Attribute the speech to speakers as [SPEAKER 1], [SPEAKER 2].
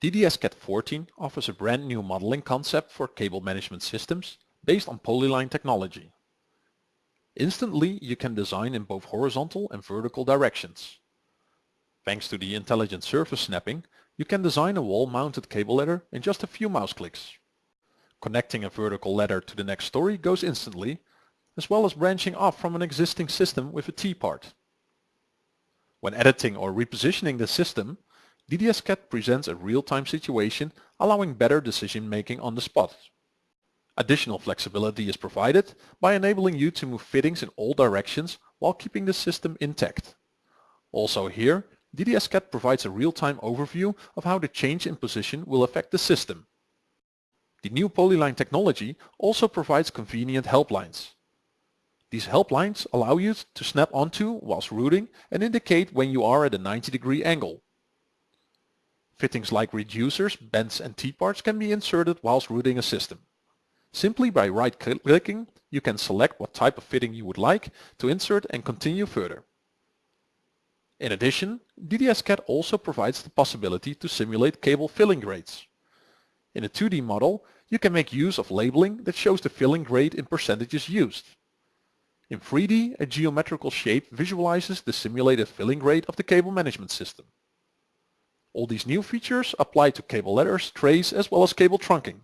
[SPEAKER 1] DDS-CAD 14 offers a brand new modeling concept for cable management systems based on polyline technology. Instantly you can design in both horizontal and vertical directions. Thanks to the intelligent surface snapping, you can design a wall-mounted cable ladder in just a few mouse clicks. Connecting a vertical ladder to the next story goes instantly, as well as branching off from an existing system with a T-part. When editing or repositioning the system, DDS-CAD presents a real-time situation allowing better decision making on the spot. Additional flexibility is provided by enabling you to move fittings in all directions while keeping the system intact. Also here, DDS-CAD provides a real-time overview of how the change in position will affect the system. The new polyline technology also provides convenient helplines. These helplines allow you to snap onto whilst routing and indicate when you are at a 90 degree angle. Fittings like reducers, bends and T-parts can be inserted whilst routing a system. Simply by right-clicking, you can select what type of fitting you would like to insert and continue further. In addition, DDS-CAD also provides the possibility to simulate cable filling rates. In a 2D model, you can make use of labeling that shows the filling rate in percentages used. In 3D, a geometrical shape visualizes the simulated filling rate of the cable management system. All these new features apply to cable ladders, trays as well as cable trunking.